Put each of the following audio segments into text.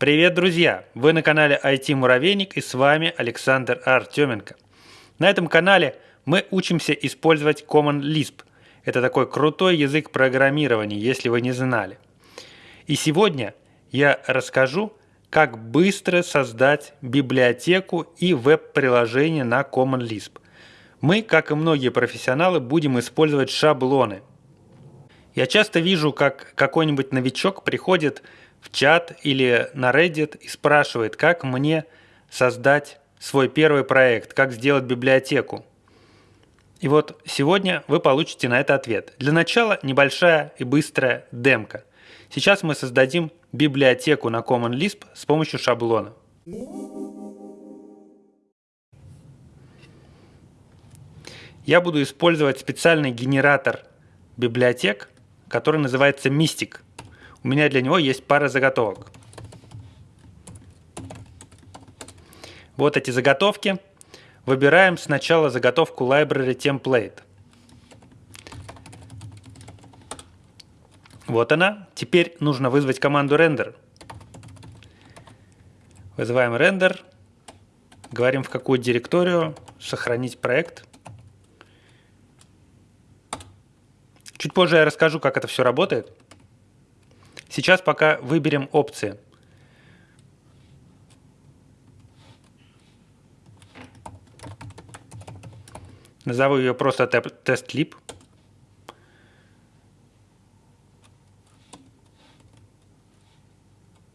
Привет, друзья! Вы на канале IT Муравейник и с вами Александр Артеменко. На этом канале мы учимся использовать Common Lisp. Это такой крутой язык программирования, если вы не знали. И сегодня я расскажу, как быстро создать библиотеку и веб-приложение на Common Lisp. Мы, как и многие профессионалы, будем использовать шаблоны. Я часто вижу, как какой-нибудь новичок приходит в чат или на Reddit и спрашивает, как мне создать свой первый проект, как сделать библиотеку. И вот сегодня вы получите на это ответ. Для начала небольшая и быстрая демка. Сейчас мы создадим библиотеку на Common Lisp с помощью шаблона. Я буду использовать специальный генератор библиотек, который называется Mystic – у меня для него есть пара заготовок. Вот эти заготовки. Выбираем сначала заготовку Library Template. Вот она. Теперь нужно вызвать команду render. Вызываем render. Говорим, в какую директорию сохранить проект. Чуть позже я расскажу, как это все работает. Сейчас пока выберем опции. Назову ее просто TestLib.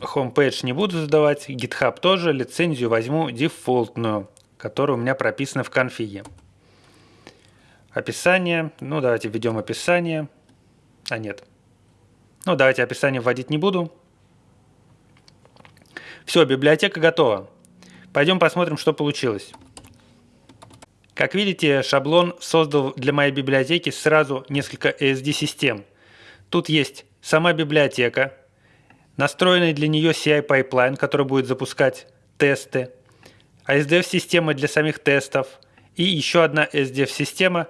Homepage не буду задавать, GitHub тоже, лицензию возьму дефолтную, которая у меня прописана в конфиге. Описание, ну давайте введем описание. А нет, ну, давайте описание вводить не буду. Все, библиотека готова. Пойдем посмотрим, что получилось. Как видите, шаблон создал для моей библиотеки сразу несколько ASD-систем. Тут есть сама библиотека, настроенный для нее CI-пайплайн, который будет запускать тесты, ASDF-система для самих тестов и еще одна ASDF-система,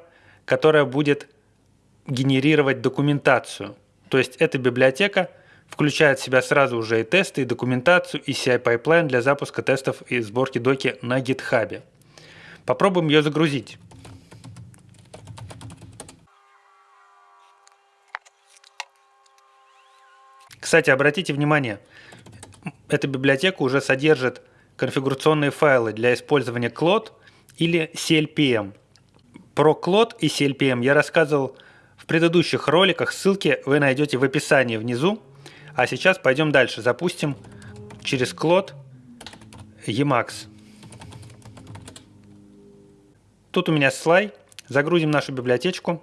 которая будет генерировать документацию. То есть эта библиотека включает в себя сразу уже и тесты, и документацию, и CI-пайплайн для запуска тестов и сборки доки на GitHub. Попробуем ее загрузить. Кстати, обратите внимание, эта библиотека уже содержит конфигурационные файлы для использования CLOD или CLPM. Про CLOD и CLPM я рассказывал предыдущих роликах ссылки вы найдете в описании внизу. А сейчас пойдем дальше. Запустим через Клод Emacs. Тут у меня слай. Загрузим нашу библиотечку.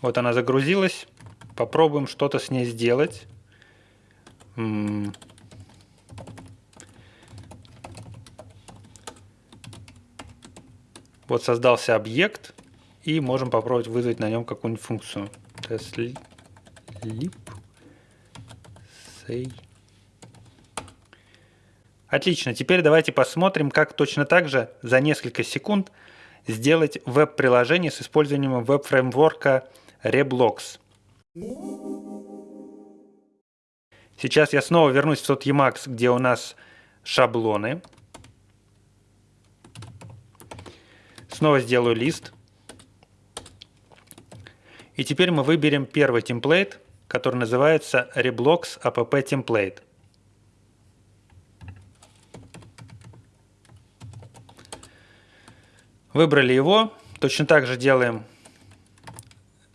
Вот она загрузилась. Попробуем что-то с ней сделать. Вот создался объект, и можем попробовать вызвать на нем какую-нибудь функцию. testlib say. Отлично, теперь давайте посмотрим, как точно так же за несколько секунд сделать веб-приложение с использованием веб-фреймворка Reblox. Сейчас я снова вернусь в тот Emacs, где у нас шаблоны. Снова сделаю лист. И теперь мы выберем первый темплейт, который называется Reblox app template. Выбрали его. Точно так же делаем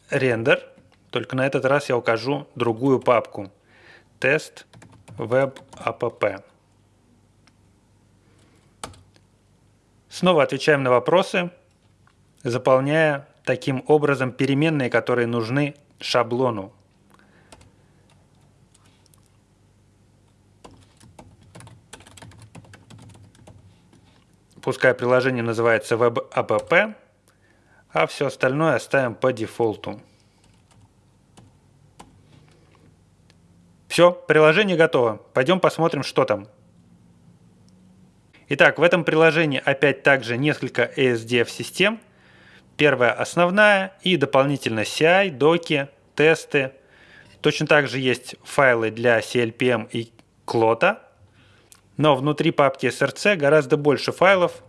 рендер, только на этот раз я укажу другую папку. Тест web Снова отвечаем на вопросы, заполняя таким образом переменные, которые нужны шаблону. Пускай приложение называется WebApp, а все остальное оставим по дефолту. Все, приложение готово. Пойдем посмотрим, что там. Итак, в этом приложении опять также несколько ASDF-систем. Первая основная и дополнительно CI, доки, тесты, Точно так же есть файлы для CLPM и Clota, но внутри папки src гораздо больше файлов,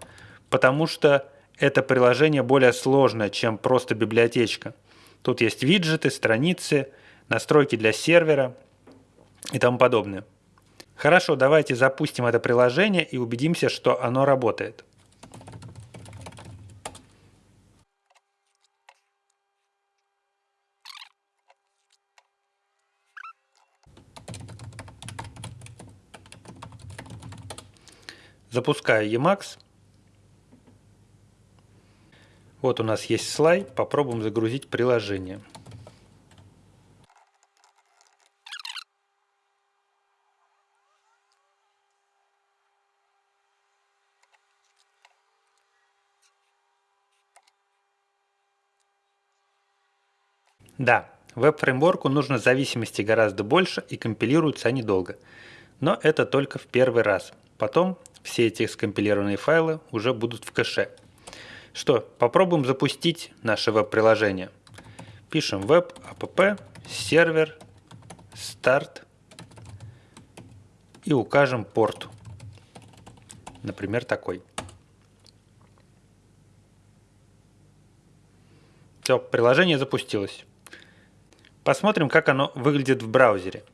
потому что это приложение более сложное, чем просто библиотечка. Тут есть виджеты, страницы, настройки для сервера и тому подобное. Хорошо, давайте запустим это приложение и убедимся, что оно работает. Запускаю Emacs. Вот у нас есть слайд, попробуем загрузить приложение. Да, веб-фреймворку нужно зависимости гораздо больше и компилируются они долго. Но это только в первый раз. Потом все эти скомпилированные файлы уже будут в кэше. Что, попробуем запустить наше веб-приложение. Пишем web app сервер start и укажем порт. Например, такой. Все, приложение запустилось. Посмотрим, как оно выглядит в браузере.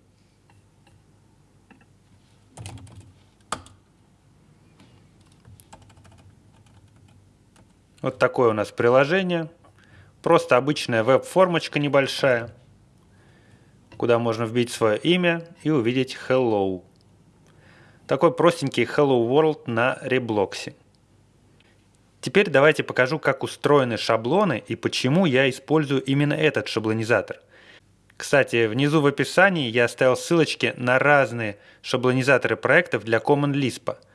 Вот такое у нас приложение. Просто обычная веб-формочка небольшая, куда можно вбить свое имя и увидеть Hello. Такой простенький Hello World на реблоксе. Теперь давайте покажу, как устроены шаблоны и почему я использую именно этот шаблонизатор. Кстати, внизу в описании я оставил ссылочки на разные шаблонизаторы проектов для Common Lisp –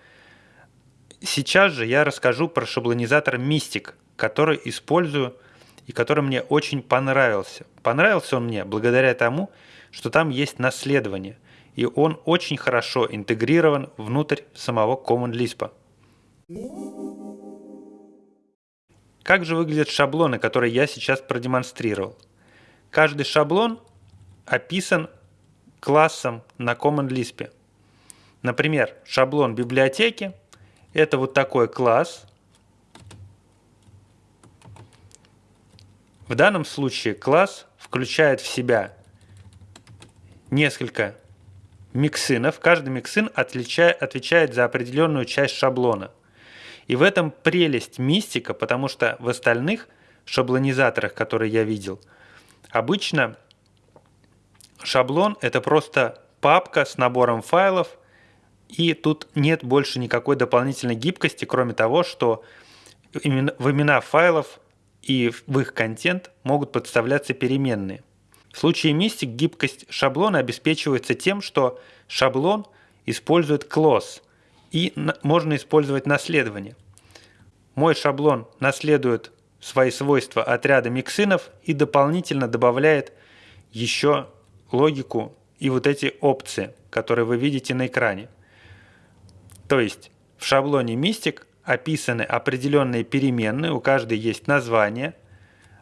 Сейчас же я расскажу про шаблонизатор Mystic, который использую и который мне очень понравился. Понравился он мне благодаря тому, что там есть наследование, и он очень хорошо интегрирован внутрь самого Common Lisp. Как же выглядят шаблоны, которые я сейчас продемонстрировал? Каждый шаблон описан классом на Common Lisp. Например, шаблон библиотеки – это вот такой класс. В данном случае класс включает в себя несколько миксинов. Каждый миксин отвечает за определенную часть шаблона. И в этом прелесть мистика, потому что в остальных шаблонизаторах, которые я видел, обычно шаблон это просто папка с набором файлов, и тут нет больше никакой дополнительной гибкости, кроме того, что в имена файлов и в их контент могут подставляться переменные. В случае Mystic гибкость шаблона обеспечивается тем, что шаблон использует clause и можно использовать наследование. Мой шаблон наследует свои свойства от ряда миксинов и дополнительно добавляет еще логику и вот эти опции, которые вы видите на экране. То есть в шаблоне Mystic описаны определенные переменные, у каждой есть название,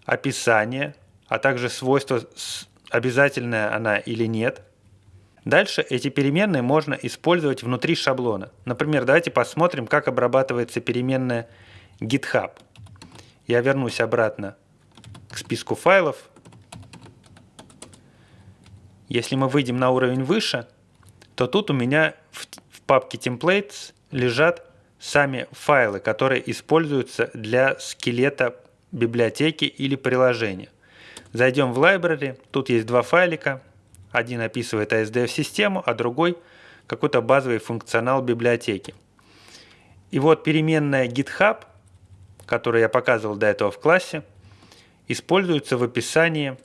описание, а также свойство, обязательная она или нет. Дальше эти переменные можно использовать внутри шаблона. Например, давайте посмотрим, как обрабатывается переменная GitHub. Я вернусь обратно к списку файлов. Если мы выйдем на уровень выше, то тут у меня в папке templates лежат сами файлы, которые используются для скелета библиотеки или приложения. Зайдем в library, тут есть два файлика, один описывает ASDF-систему, а другой какой-то базовый функционал библиотеки. И вот переменная GitHub, которую я показывал до этого в классе, используется в описании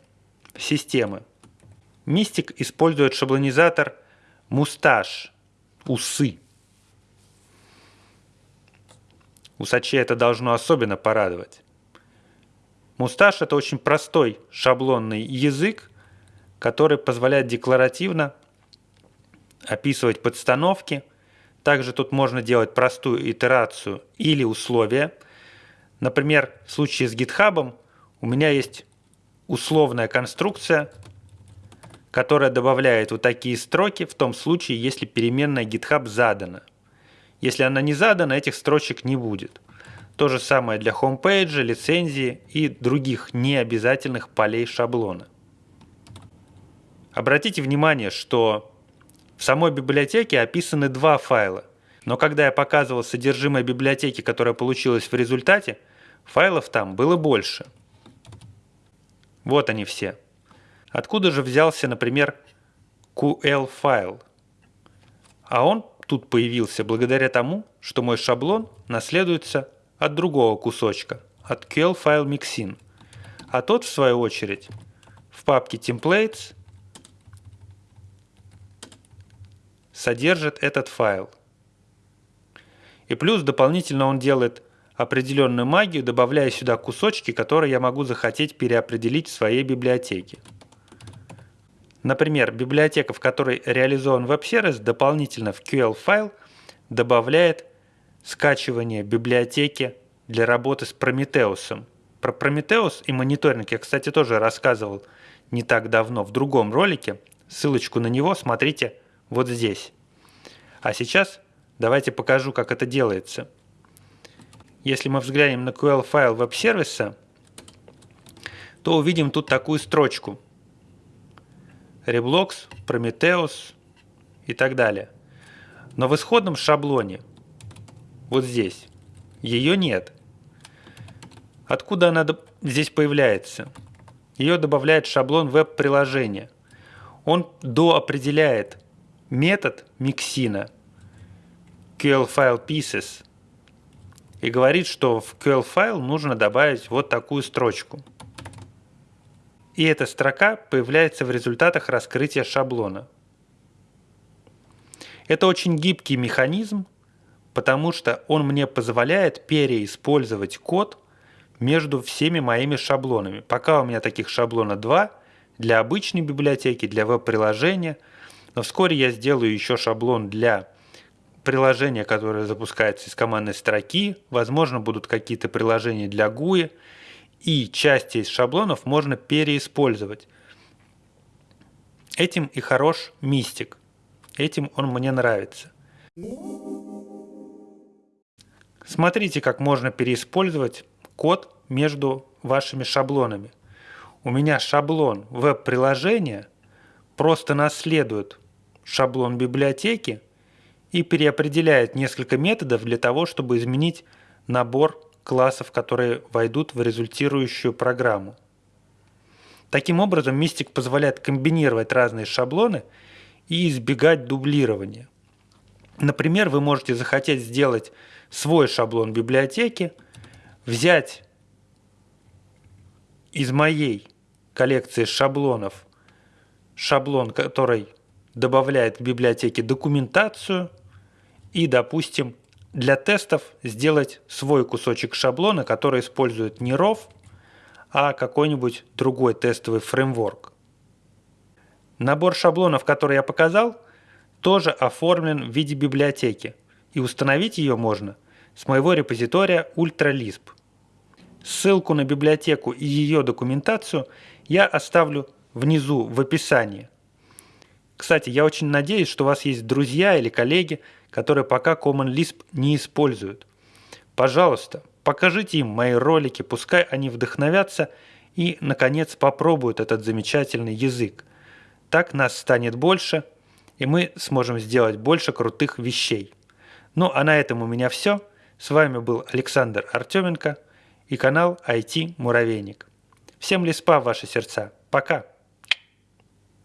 системы. Mystic использует шаблонизатор Mustache усы. Усачей это должно особенно порадовать. Мусташ – это очень простой шаблонный язык, который позволяет декларативно описывать подстановки. Также тут можно делать простую итерацию или условия. Например, в случае с GitHub у меня есть условная конструкция, которая добавляет вот такие строки в том случае, если переменная GitHub задана. Если она не задана, этих строчек не будет. То же самое для хомпейджа, лицензии и других необязательных полей шаблона. Обратите внимание, что в самой библиотеке описаны два файла, но когда я показывал содержимое библиотеки, которая получилась в результате, файлов там было больше. Вот они все. Откуда же взялся, например, QL-файл? А он тут появился благодаря тому, что мой шаблон наследуется от другого кусочка, от QL-файл mixin. А тот, в свою очередь, в папке templates содержит этот файл. И плюс дополнительно он делает определенную магию, добавляя сюда кусочки, которые я могу захотеть переопределить в своей библиотеке. Например, библиотека, в которой реализован веб-сервис, дополнительно в QL-файл добавляет скачивание библиотеки для работы с Прометеусом. Про Прометеус и мониторинг я, кстати, тоже рассказывал не так давно в другом ролике. Ссылочку на него смотрите вот здесь. А сейчас давайте покажу, как это делается. Если мы взглянем на QL-файл веб-сервиса, то увидим тут такую строчку. Reblox, Prometheus и так далее. Но в исходном шаблоне, вот здесь, ее нет. Откуда она здесь появляется? Ее добавляет шаблон веб-приложения. Он доопределяет метод миксина QL-file pieces и говорит, что в QL-файл нужно добавить вот такую строчку. И эта строка появляется в результатах раскрытия шаблона. Это очень гибкий механизм, потому что он мне позволяет переиспользовать код между всеми моими шаблонами. Пока у меня таких шаблона два для обычной библиотеки, для веб-приложения – но вскоре я сделаю еще шаблон для приложения, которое запускается из командной строки. Возможно, будут какие-то приложения для GUI. И части из шаблонов можно переиспользовать. Этим и хорош мистик. Этим он мне нравится. Смотрите, как можно переиспользовать код между вашими шаблонами. У меня шаблон веб-приложения – просто наследует шаблон библиотеки и переопределяет несколько методов для того, чтобы изменить набор классов, которые войдут в результирующую программу. Таким образом, Мистик позволяет комбинировать разные шаблоны и избегать дублирования. Например, вы можете захотеть сделать свой шаблон библиотеки, взять из моей коллекции шаблонов шаблон, который добавляет к библиотеке документацию и, допустим, для тестов сделать свой кусочек шаблона, который использует не ROV, а какой-нибудь другой тестовый фреймворк. Набор шаблонов, который я показал, тоже оформлен в виде библиотеки, и установить ее можно с моего репозитория UltraLisp. Ссылку на библиотеку и ее документацию я оставлю внизу в описании. Кстати, я очень надеюсь, что у вас есть друзья или коллеги, которые пока Common Lisp не используют. Пожалуйста, покажите им мои ролики, пускай они вдохновятся и, наконец, попробуют этот замечательный язык. Так нас станет больше, и мы сможем сделать больше крутых вещей. Ну а на этом у меня все. С вами был Александр Артеменко и канал IT Муравейник. Всем лиспа в ваши сердца. Пока!